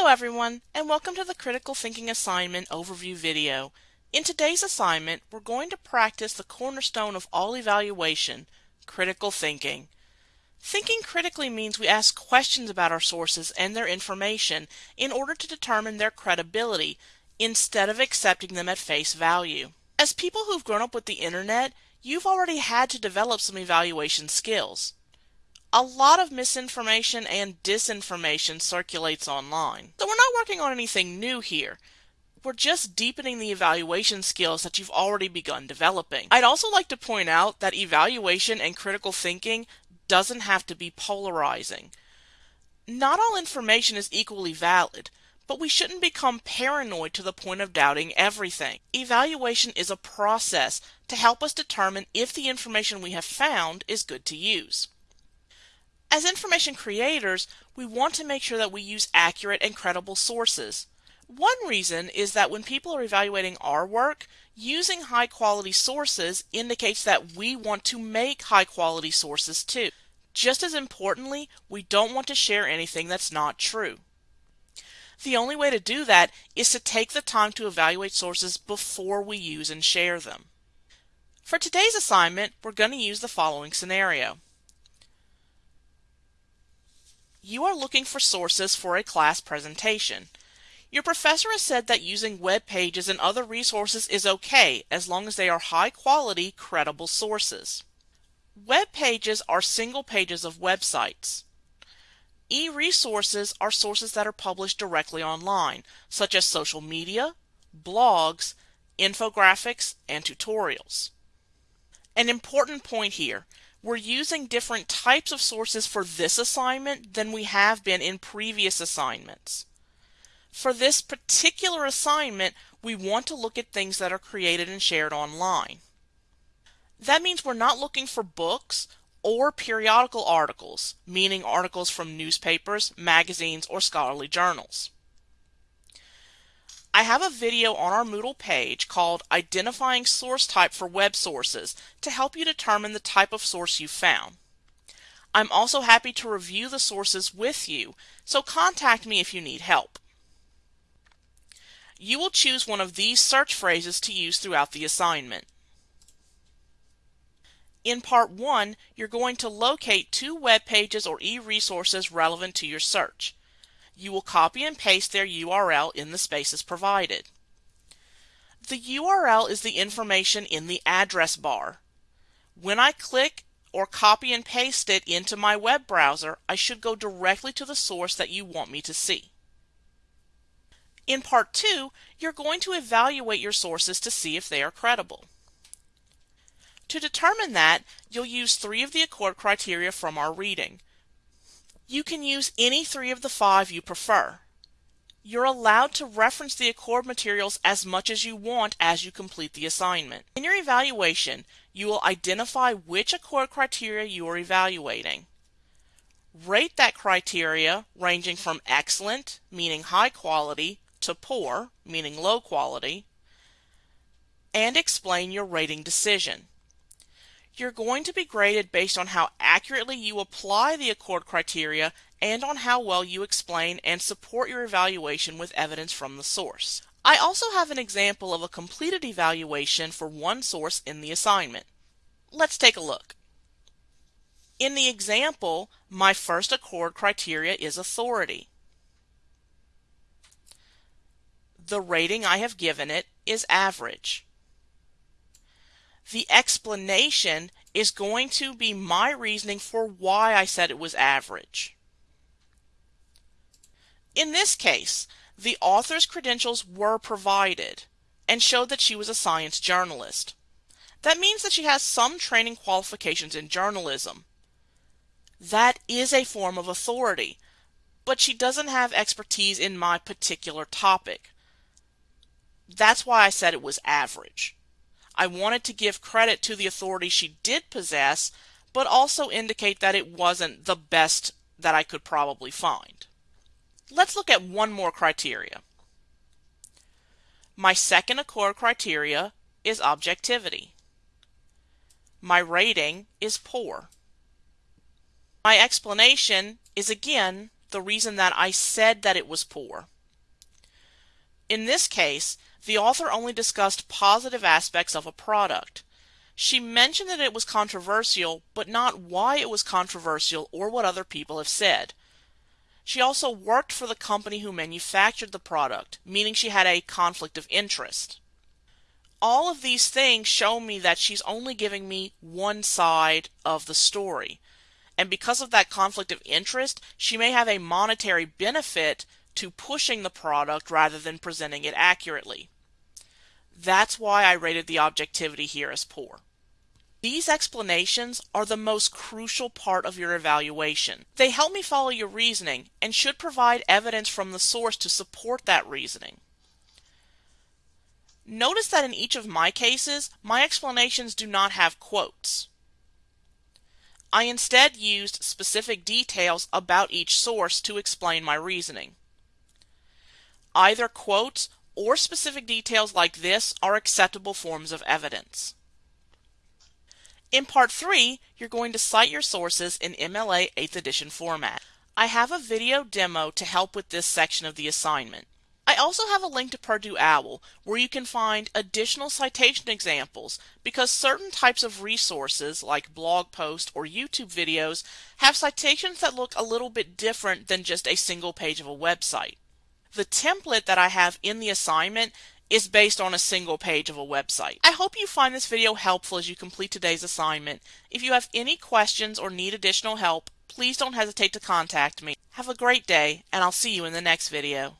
Hello everyone and welcome to the Critical Thinking Assignment Overview video. In today's assignment, we're going to practice the cornerstone of all evaluation, critical thinking. Thinking critically means we ask questions about our sources and their information in order to determine their credibility instead of accepting them at face value. As people who've grown up with the internet, you've already had to develop some evaluation skills a lot of misinformation and disinformation circulates online. So we're not working on anything new here. We're just deepening the evaluation skills that you've already begun developing. I'd also like to point out that evaluation and critical thinking doesn't have to be polarizing. Not all information is equally valid, but we shouldn't become paranoid to the point of doubting everything. Evaluation is a process to help us determine if the information we have found is good to use. As information creators, we want to make sure that we use accurate and credible sources. One reason is that when people are evaluating our work, using high quality sources indicates that we want to make high quality sources too. Just as importantly, we don't want to share anything that's not true. The only way to do that is to take the time to evaluate sources before we use and share them. For today's assignment, we're going to use the following scenario. You are looking for sources for a class presentation. Your professor has said that using web pages and other resources is okay as long as they are high quality, credible sources. Web pages are single pages of websites. E-resources are sources that are published directly online, such as social media, blogs, infographics, and tutorials. An important point here, we're using different types of sources for this assignment than we have been in previous assignments. For this particular assignment, we want to look at things that are created and shared online. That means we're not looking for books or periodical articles, meaning articles from newspapers, magazines, or scholarly journals. I have a video on our Moodle page called Identifying Source Type for Web Sources to help you determine the type of source you found. I'm also happy to review the sources with you, so contact me if you need help. You will choose one of these search phrases to use throughout the assignment. In Part 1, you're going to locate two web pages or e-resources relevant to your search you will copy and paste their URL in the spaces provided. The URL is the information in the address bar. When I click or copy and paste it into my web browser, I should go directly to the source that you want me to see. In part 2, you're going to evaluate your sources to see if they are credible. To determine that, you'll use three of the Accord criteria from our reading. You can use any three of the five you prefer. You're allowed to reference the Accord materials as much as you want as you complete the assignment. In your evaluation, you will identify which Accord criteria you are evaluating. Rate that criteria ranging from excellent, meaning high quality, to poor, meaning low quality, and explain your rating decision. You're going to be graded based on how accurately you apply the Accord criteria and on how well you explain and support your evaluation with evidence from the source. I also have an example of a completed evaluation for one source in the assignment. Let's take a look. In the example, my first Accord criteria is authority. The rating I have given it is average the explanation is going to be my reasoning for why I said it was average. In this case, the author's credentials were provided and showed that she was a science journalist. That means that she has some training qualifications in journalism. That is a form of authority, but she doesn't have expertise in my particular topic. That's why I said it was average. I wanted to give credit to the authority she did possess, but also indicate that it wasn't the best that I could probably find. Let's look at one more criteria. My second Accord criteria is objectivity. My rating is poor. My explanation is again the reason that I said that it was poor. In this case, the author only discussed positive aspects of a product. She mentioned that it was controversial, but not why it was controversial or what other people have said. She also worked for the company who manufactured the product, meaning she had a conflict of interest. All of these things show me that she's only giving me one side of the story. And because of that conflict of interest, she may have a monetary benefit to pushing the product rather than presenting it accurately. That's why I rated the objectivity here as poor. These explanations are the most crucial part of your evaluation. They help me follow your reasoning and should provide evidence from the source to support that reasoning. Notice that in each of my cases, my explanations do not have quotes. I instead used specific details about each source to explain my reasoning. Either quotes or specific details like this are acceptable forms of evidence. In part 3, you're going to cite your sources in MLA 8th edition format. I have a video demo to help with this section of the assignment. I also have a link to Purdue OWL where you can find additional citation examples because certain types of resources like blog posts or YouTube videos have citations that look a little bit different than just a single page of a website. The template that I have in the assignment is based on a single page of a website. I hope you find this video helpful as you complete today's assignment. If you have any questions or need additional help, please don't hesitate to contact me. Have a great day, and I'll see you in the next video.